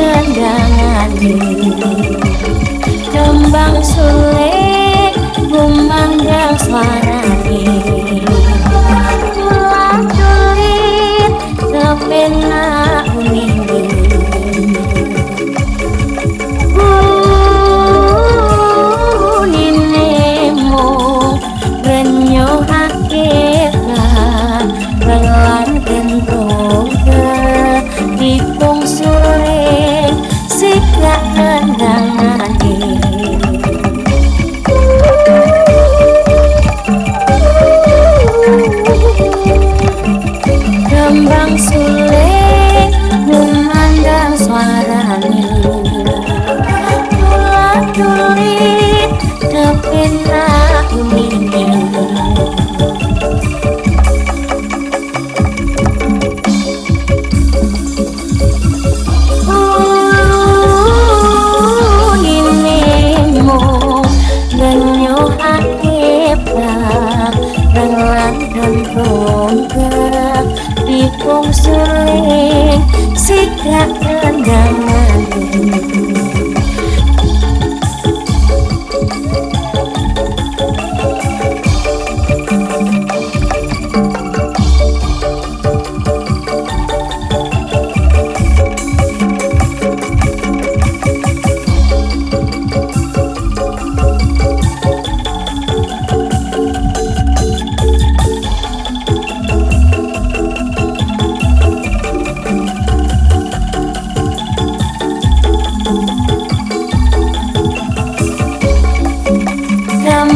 kendangani kembang suruh Kung suling sikap kendangan